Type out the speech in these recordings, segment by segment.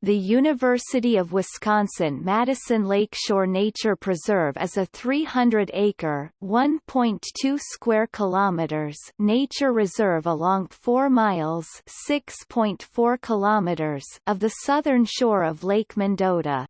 the University of Wisconsin-Madison Lakeshore Nature Preserve is a 300-acre (1.2 square kilometers) nature reserve along 4 miles (6.4 kilometers) of the southern shore of Lake Mendota.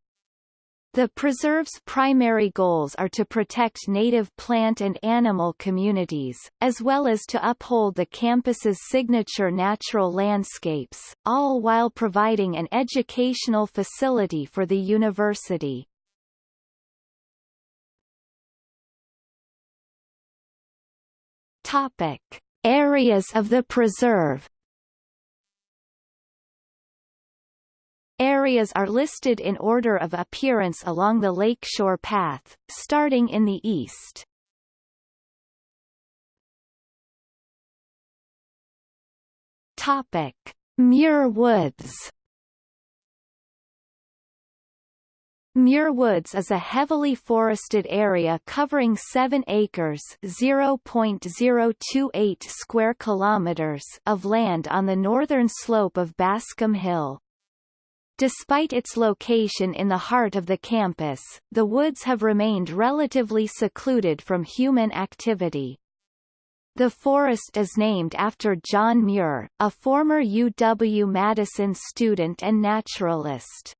The preserve's primary goals are to protect native plant and animal communities, as well as to uphold the campus's signature natural landscapes, all while providing an educational facility for the university. Topic. Areas of the preserve Areas are listed in order of appearance along the lakeshore path, starting in the east. Topic: Muir Woods. Muir Woods is a heavily forested area covering 7 acres (0.028 square kilometers) of land on the northern slope of Bascom Hill. Despite its location in the heart of the campus, the woods have remained relatively secluded from human activity. The forest is named after John Muir, a former UW-Madison student and naturalist.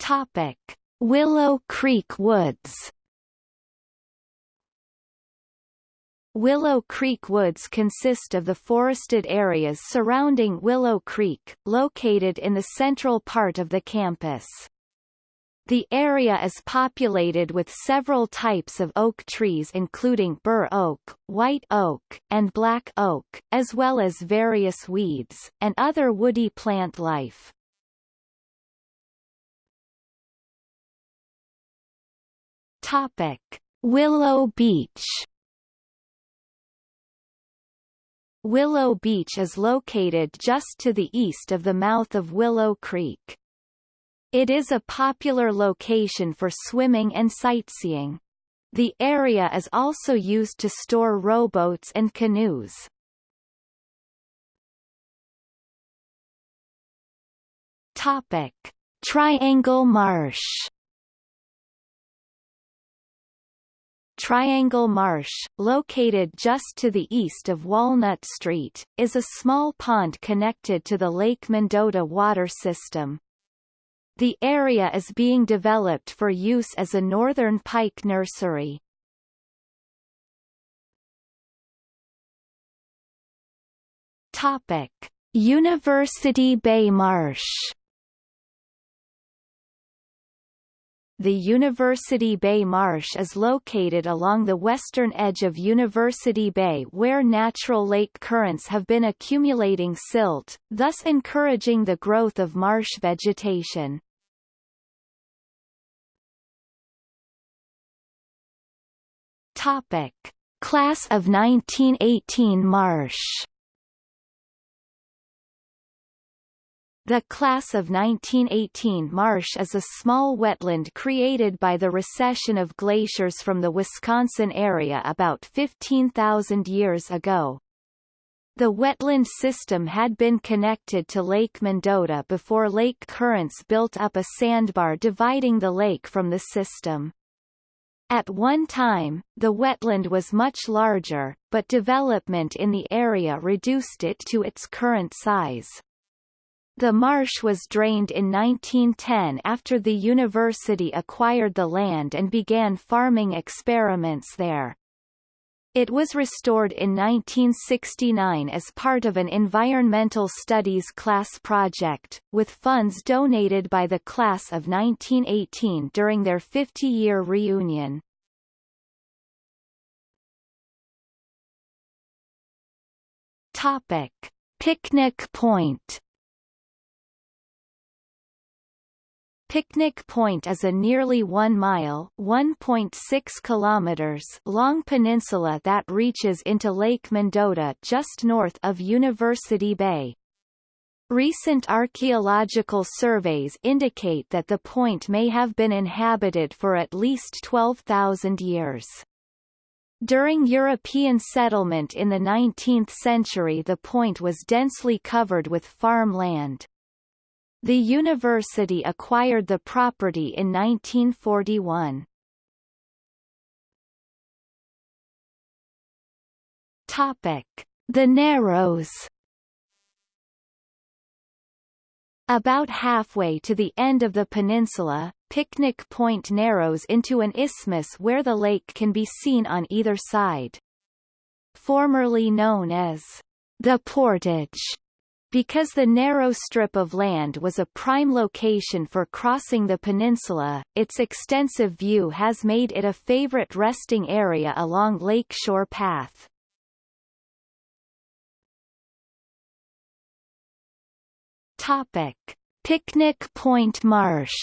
Topic: Willow Creek Woods Willow Creek Woods consist of the forested areas surrounding Willow Creek, located in the central part of the campus. The area is populated with several types of oak trees including bur oak, white oak, and black oak, as well as various weeds, and other woody plant life. Topic. Willow Beach Willow Beach is located just to the east of the mouth of Willow Creek. It is a popular location for swimming and sightseeing. The area is also used to store rowboats and canoes. Topic: Triangle Marsh Triangle Marsh, located just to the east of Walnut Street, is a small pond connected to the Lake Mendota water system. The area is being developed for use as a northern pike nursery. Topic: University Bay Marsh The University Bay Marsh is located along the western edge of University Bay where natural lake currents have been accumulating silt, thus encouraging the growth of marsh vegetation. Topic. Class of 1918 marsh The class of 1918 marsh is a small wetland created by the recession of glaciers from the Wisconsin area about 15,000 years ago. The wetland system had been connected to Lake Mendota before lake currents built up a sandbar dividing the lake from the system. At one time, the wetland was much larger, but development in the area reduced it to its current size. The marsh was drained in 1910 after the university acquired the land and began farming experiments there. It was restored in 1969 as part of an environmental studies class project, with funds donated by the class of 1918 during their 50-year reunion. Topic. Picnic Point Picnic Point is a nearly 1 mile (1.6 kilometers) long peninsula that reaches into Lake Mendota just north of University Bay. Recent archaeological surveys indicate that the point may have been inhabited for at least 12,000 years. During European settlement in the 19th century the point was densely covered with farm land. The university acquired the property in 1941. Topic: The Narrows. About halfway to the end of the peninsula, Picnic Point narrows into an isthmus where the lake can be seen on either side. Formerly known as the Portage, because the narrow strip of land was a prime location for crossing the peninsula, its extensive view has made it a favorite resting area along Lakeshore Path. Topic: Picnic Point Marsh.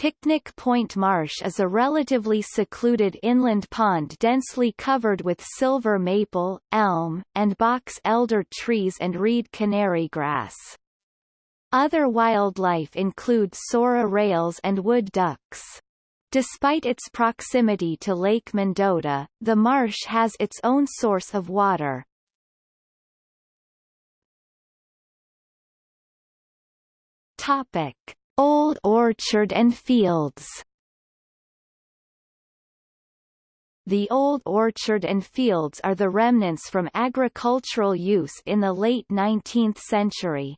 Picnic Point Marsh is a relatively secluded inland pond densely covered with silver maple, elm, and box elder trees and reed canary grass. Other wildlife include sora rails and wood ducks. Despite its proximity to Lake Mendota, the marsh has its own source of water. Topic: Old Orchard and Fields. The old orchard and fields are the remnants from agricultural use in the late 19th century.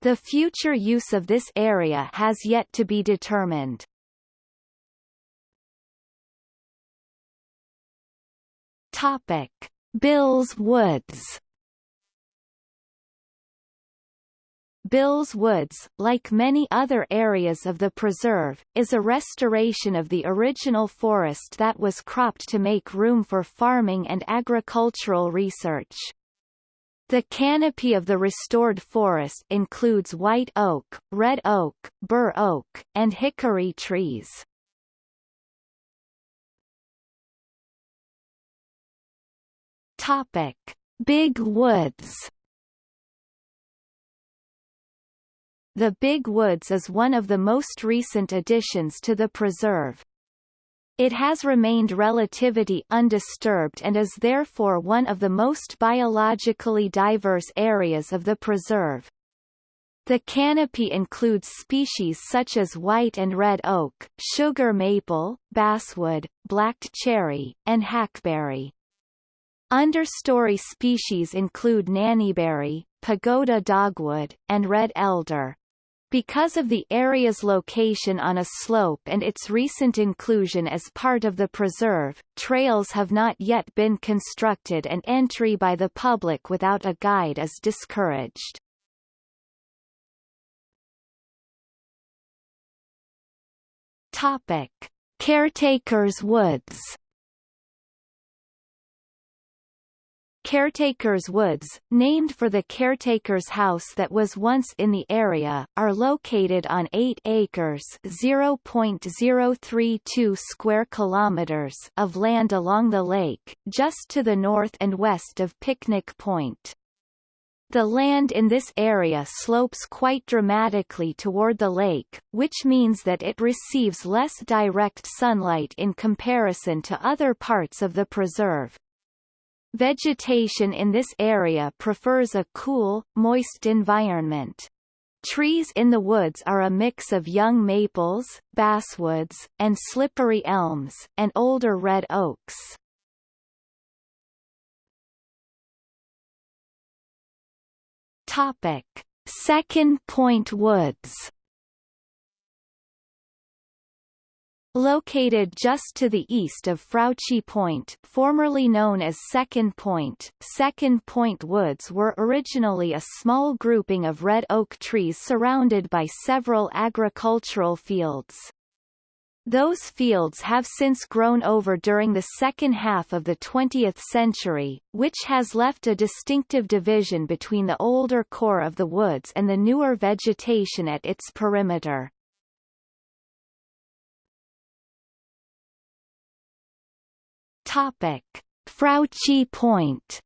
The future use of this area has yet to be determined. Topic: Bills Woods. Bills Woods, like many other areas of the preserve, is a restoration of the original forest that was cropped to make room for farming and agricultural research. The canopy of the restored forest includes white oak, red oak, bur oak, and hickory trees. Topic: Big Woods The Big Woods is one of the most recent additions to the preserve. It has remained relatively undisturbed and is therefore one of the most biologically diverse areas of the preserve. The canopy includes species such as white and red oak, sugar maple, basswood, black cherry, and hackberry. Understory species include nannyberry, pagoda dogwood, and red elder. Because of the area's location on a slope and its recent inclusion as part of the preserve, trails have not yet been constructed and entry by the public without a guide is discouraged. Topic: Caretakers Woods Caretaker's Woods, named for the caretaker's house that was once in the area, are located on 8 acres (0.032 square kilometers) of land along the lake, just to the north and west of Picnic Point. The land in this area slopes quite dramatically toward the lake, which means that it receives less direct sunlight in comparison to other parts of the preserve. Vegetation in this area prefers a cool, moist environment. Trees in the woods are a mix of young maples, basswoods, and slippery elms, and older red oaks. Topic: Second Point Woods Located just to the east of Frautschi Point formerly known as Second Point, Second Point Woods were originally a small grouping of red oak trees surrounded by several agricultural fields. Those fields have since grown over during the second half of the 20th century, which has left a distinctive division between the older core of the woods and the newer vegetation at its perimeter. Topic: Frautschi Point.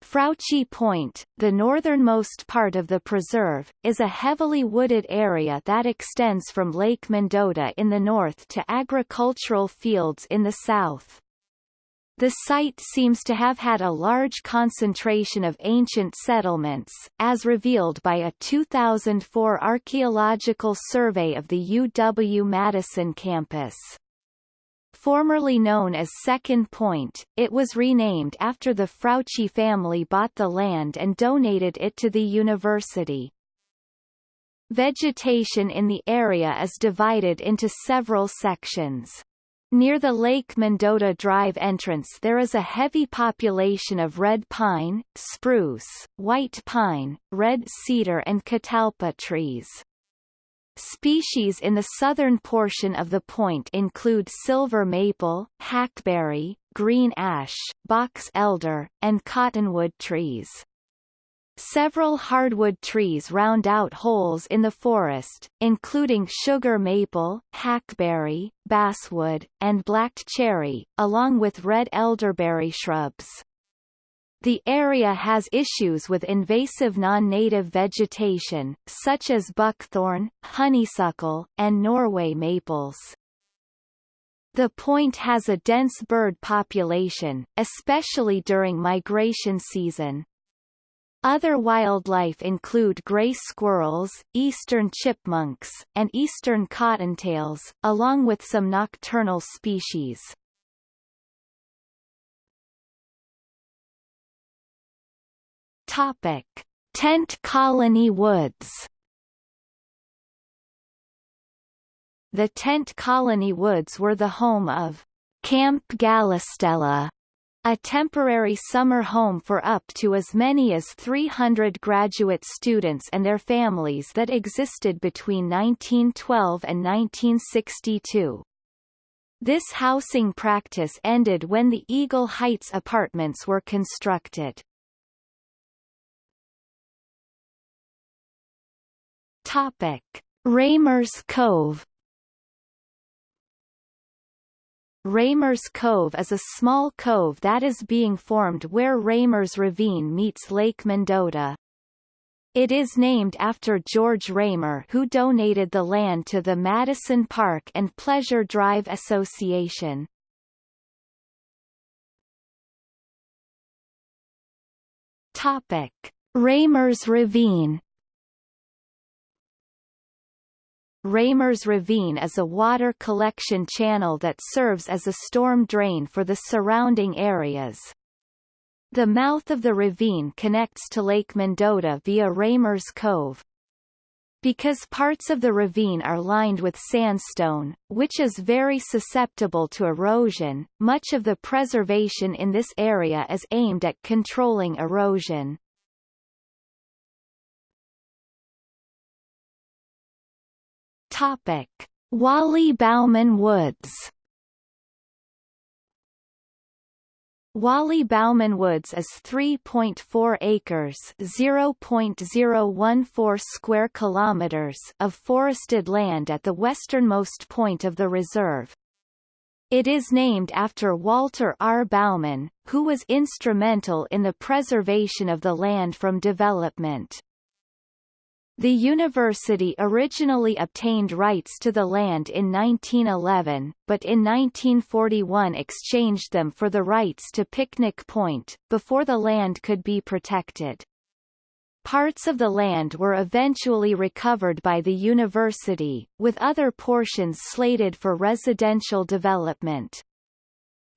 Frautschi Point, the northernmost part of the preserve, is a heavily wooded area that extends from Lake Mendota in the north to agricultural fields in the south. The site seems to have had a large concentration of ancient settlements, as revealed by a 2004 archaeological survey of the UW-Madison campus. Formerly known as Second Point, it was renamed after the Frautschi family bought the land and donated it to the university. Vegetation in the area is divided into several sections. Near the Lake Mendota Drive entrance there is a heavy population of red pine, spruce, white pine, red cedar and catalpa trees. Species in the southern portion of the point include silver maple, hackberry, green ash, box elder, and cottonwood trees. Several hardwood trees round out holes in the forest, including sugar maple, hackberry, basswood, and black cherry, along with red elderberry shrubs. The area has issues with invasive non-native vegetation, such as buckthorn, honeysuckle, and Norway maples. The point has a dense bird population, especially during migration season. Other wildlife include gray squirrels, eastern chipmunks, and eastern cottontails, along with some nocturnal species. Topic: Tent Colony Woods. The Tent Colony Woods were the home of Camp Gallistella, a temporary summer home for up to as many as 300 graduate students and their families that existed between 1912 and 1962. This housing practice ended when the Eagle Heights apartments were constructed. Topic: Raymer's Cove Raymer's Cove is a small cove that is being formed where Raymer's Ravine meets Lake Mendota. It is named after George Raymer who donated the land to the Madison Park and Pleasure Drive Association. Topic: Raymer's Ravine Raymer's Ravine is a water collection channel that serves as a storm drain for the surrounding areas. The mouth of the ravine connects to Lake Mendota via Raymer's Cove. Because parts of the ravine are lined with sandstone, which is very susceptible to erosion, much of the preservation in this area is aimed at controlling erosion. Topic: Wally Bauman Woods. Wally Bauman Woods is 3.4 acres (0.014 square kilometers) of forested land at the westernmost point of the reserve. It is named after Walter R. Bauman, who was instrumental in the preservation of the land from development. The university originally obtained rights to the land in 1911, but in 1941 exchanged them for the rights to Picnic Point, before the land could be protected. Parts of the land were eventually recovered by the university, with other portions slated for residential development.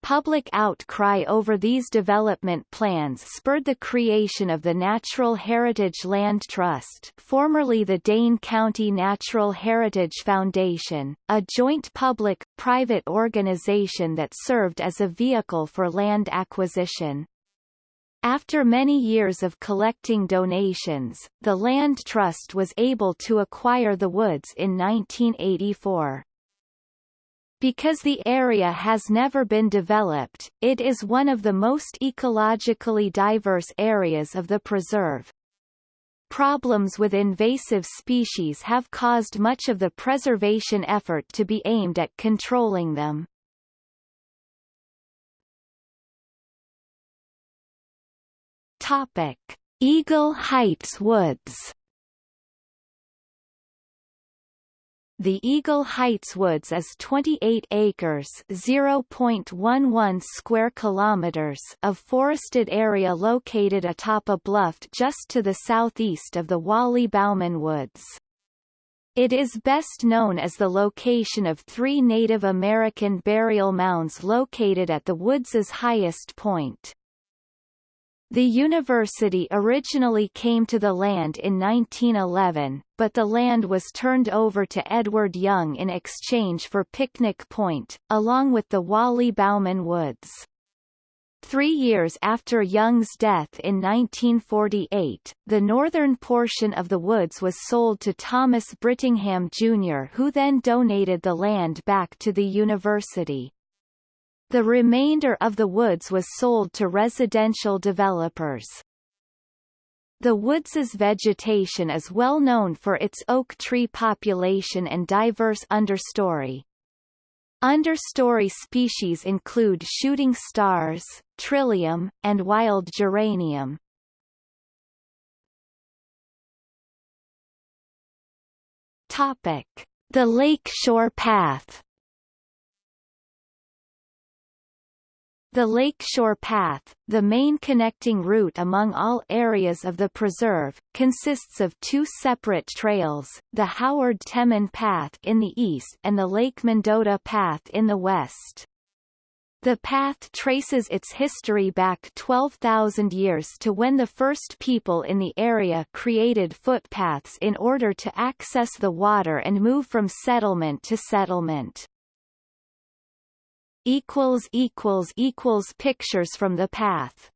Public outcry over these development plans spurred the creation of the Natural Heritage Land Trust formerly the Dane County Natural Heritage Foundation, a joint public-private organization that served as a vehicle for land acquisition. After many years of collecting donations, the Land Trust was able to acquire the woods in 1984. Because the area has never been developed, it is one of the most ecologically diverse areas of the preserve. Problems with invasive species have caused much of the preservation effort to be aimed at controlling them. Topic: Eagle Heights Woods. The Eagle Heights Woods is 28 acres (0.11 square kilometers) of forested area located atop a bluff just to the southeast of the Wally Bauman Woods. It is best known as the location of three Native American burial mounds located at the woods's highest point. The university originally came to the land in 1911, but the land was turned over to Edward Young in exchange for Picnic Point, along with the Wally Bauman Woods. Three years after Young's death in 1948, the northern portion of the woods was sold to Thomas Brittingham Jr. who then donated the land back to the university. The remainder of the woods was sold to residential developers. The woods's vegetation is well known for its oak tree population and diverse understory. Understory species include shooting stars, trillium, and wild geranium. Topic: The Lakeshore Path The Lakeshore Path, the main connecting route among all areas of the preserve, consists of two separate trails, the Howard Temin Path in the east and the Lake Mendota Path in the west. The path traces its history back 12,000 years to when the first people in the area created footpaths in order to access the water and move from settlement to settlement equals equals equals pictures from the path